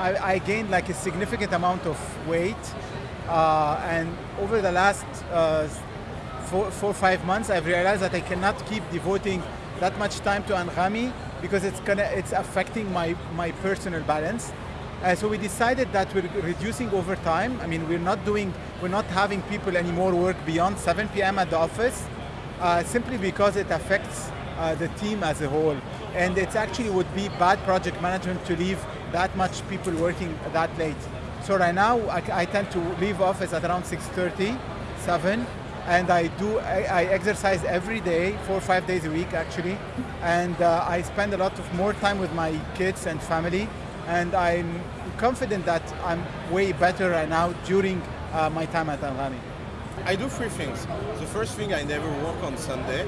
I, gained like a significant amount of weight uh, and over the last uh, four, four, five months I've realized that I cannot keep devoting that much time to Anghami because it's gonna it's affecting my, my personal balance. Uh, so we decided that we're reducing over time. I mean, we're not doing, we're not having people anymore work beyond 7 p.m. at the office, uh, simply because it affects uh, the team as a whole. And it actually would be bad project management to leave that much people working that late. So right now, I, I tend to leave office at around 6.30, 7, and I do, I, I, exercise every day, four or five days a week actually, and uh, I spend a lot of more time with my kids and family, and I'm confident that I'm way better right now during uh, my time at Anghami. I do three things. The first thing, I never work on Sunday,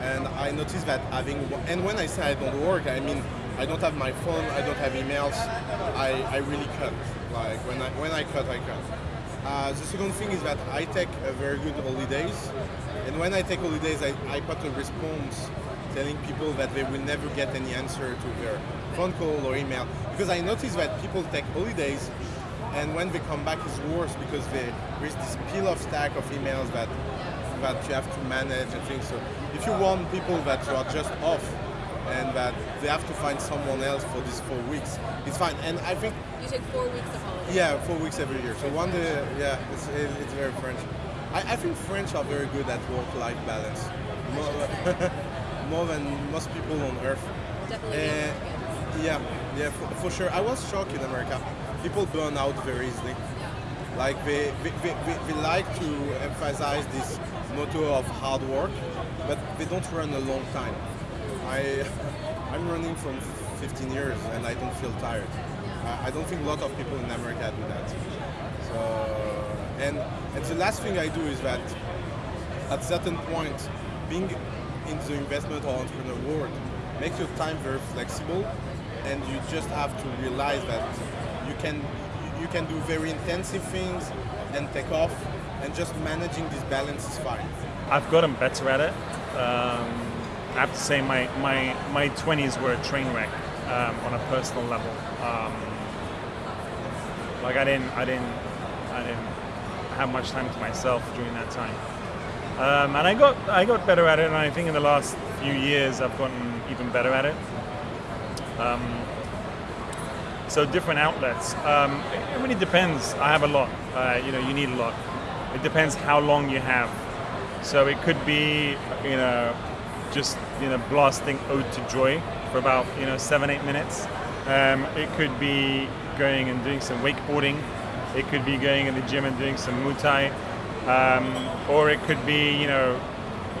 and I noticed that having, and when I say I don't work, I mean I don't have my phone, I don't have emails, I, I really cut. Like when I, when I cut, I cut. Uh, the second thing is that I take a very good holidays, and when I take holidays, I, I put a response telling people that they will never get any answer to their phone call or email. Because I notice that people take holidays, and when they come back, it's worse because they, there's this pile of stack of emails that that you have to manage and things. So if you want people that you are just off, and that they have to find someone else for these four weeks. It's fine, and I think you take four weeks of holiday. Yeah, four weeks every year. So one day, yeah, it's, it's very French. I, I think French are very good at work-life balance, more, than most people on earth. Definitely. Uh, yeah, yeah, for, for, sure. I was shocked in America. People burn out very easily. Like they, they, they, they like to emphasize this motto of hard work, but they don't run a long time. I, I'm running from 15 years and I don't feel tired. I, I don't think a lot of people in America do that. So, and, and the last thing I do is that at certain point, being in the investment or entrepreneur world makes your time very flexible and you just have to realize that you can you can do very intensive things and take off and just managing this balance is fine. I've gotten better at it. Um, I have to say my, my, my 20s were a train wreck um, on a personal level. Um, like I didn't, I didn't, I didn't have much time to myself during that time. Um, and I got, I got better at it, and I think in the last few years I've gotten even better at it. Um, so different outlets. Um, it really depends. I have a lot. Uh, you know, you need a lot. It depends how long you have. So it could be, you know, just you know blasting ode to joy for about you know seven eight minutes. Um, it could be going and doing some wakeboarding. It could be going in the gym and doing some Muay Thai, um, or it could be you know,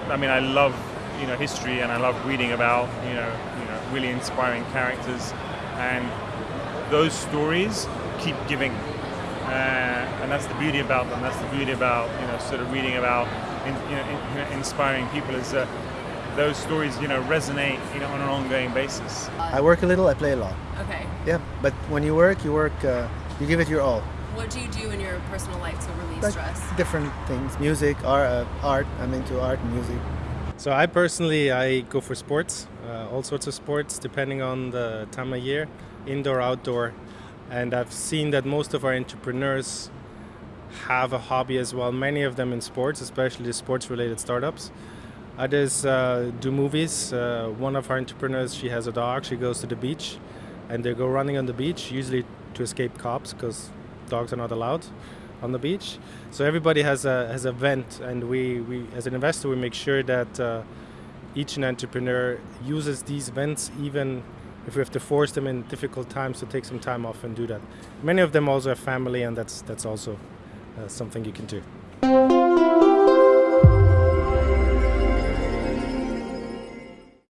I mean I love you know history and I love reading about you know you know really inspiring characters, and those stories keep giving. Uh, and that's the beauty about them. That's the beauty about you know sort of reading about in, you know, in, inspiring people is that those stories, you know, resonate, you know, on an ongoing basis. I work a little, I play a lot. Okay. Yeah, but when you work, you work, uh, you give it your all. What do you do in your personal life to relieve like stress? Different things, music, art, uh, art. I'm into art and music. So I personally, I go for sports, uh, all sorts of sports, depending on the time of year, indoor, outdoor. And I've seen that most of our entrepreneurs have a hobby as well, many of them in sports, especially sports-related startups. Others uh, do movies. Uh, one of our entrepreneurs, she has a dog. She goes to the beach, and they go running on the beach, usually to escape cops, because dogs are not allowed on the beach. So everybody has a has a vent, and we, we as an investor we make sure that uh, each entrepreneur uses these vents, even if we have to force them in difficult times to take some time off and do that. Many of them also have family, and that's that's also uh, something you can do.